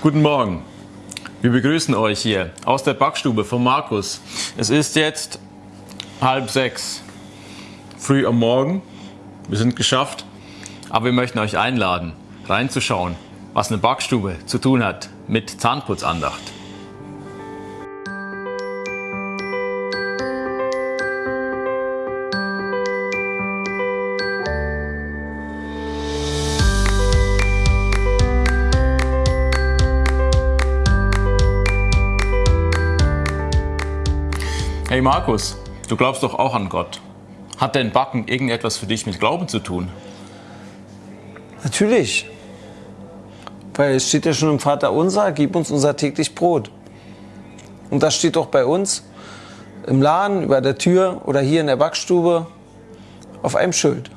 Guten Morgen. Wir begrüßen euch hier aus der Backstube von Markus. Es ist jetzt halb sechs, früh am Morgen. Wir sind geschafft, aber wir möchten euch einladen, reinzuschauen, was eine Backstube zu tun hat mit Zahnputzandacht. Hey Markus, du glaubst doch auch an Gott. Hat denn Backen irgendetwas für dich mit Glauben zu tun? Natürlich. Weil es steht ja schon im Vater unser, gib uns unser täglich Brot. Und das steht doch bei uns im Laden, über der Tür oder hier in der Backstube auf einem Schild.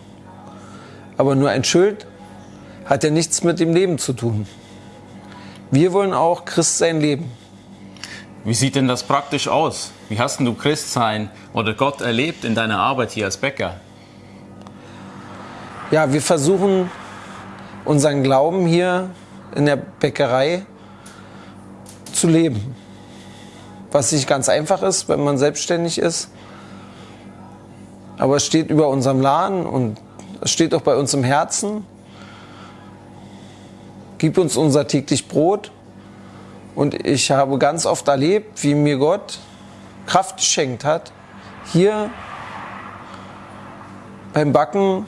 Aber nur ein Schild hat ja nichts mit dem Leben zu tun. Wir wollen auch Christ sein Leben. Wie sieht denn das praktisch aus? Wie hast du Christsein oder Gott erlebt in deiner Arbeit hier als Bäcker? Ja, wir versuchen unseren Glauben hier in der Bäckerei zu leben. Was nicht ganz einfach ist, wenn man selbstständig ist. Aber es steht über unserem Laden und es steht auch bei uns im Herzen. Gib uns unser täglich Brot und ich habe ganz oft erlebt, wie mir Gott Kraft geschenkt hat, hier beim Backen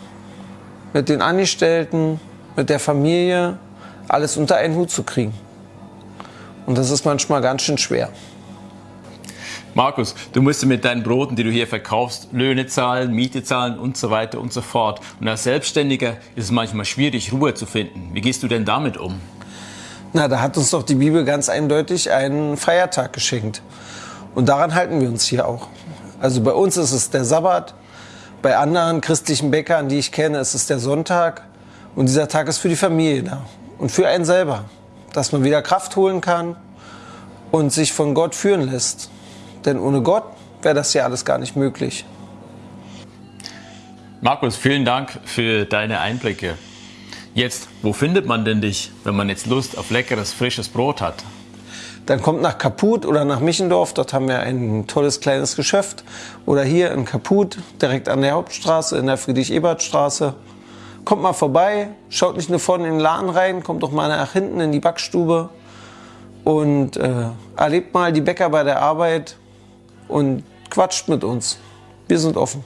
mit den Angestellten, mit der Familie alles unter einen Hut zu kriegen. Und das ist manchmal ganz schön schwer. Markus, du musst mit deinen Broten, die du hier verkaufst, Löhne zahlen, Miete zahlen und so weiter und so fort. Und als Selbstständiger ist es manchmal schwierig, Ruhe zu finden. Wie gehst du denn damit um? Na, da hat uns doch die Bibel ganz eindeutig einen Feiertag geschenkt. Und daran halten wir uns hier auch. Also bei uns ist es der Sabbat, bei anderen christlichen Bäckern, die ich kenne, ist es der Sonntag. Und dieser Tag ist für die Familie da und für einen selber, dass man wieder Kraft holen kann und sich von Gott führen lässt. Denn ohne Gott wäre das ja alles gar nicht möglich. Markus, vielen Dank für deine Einblicke. Jetzt, wo findet man denn dich, wenn man jetzt Lust auf leckeres, frisches Brot hat? Dann kommt nach Kaput oder nach Michendorf, dort haben wir ein tolles kleines Geschäft. Oder hier in Kaput, direkt an der Hauptstraße, in der Friedrich-Ebert-Straße. Kommt mal vorbei, schaut nicht nur vorne in den Laden rein, kommt doch mal nach hinten in die Backstube und äh, erlebt mal die Bäcker bei der Arbeit und quatscht mit uns. Wir sind offen.